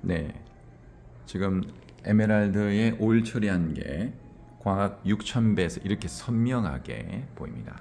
네, 지금 에메랄드의 올 처리한 게 광학 6000배에서 이렇게 선명하게 보입니다.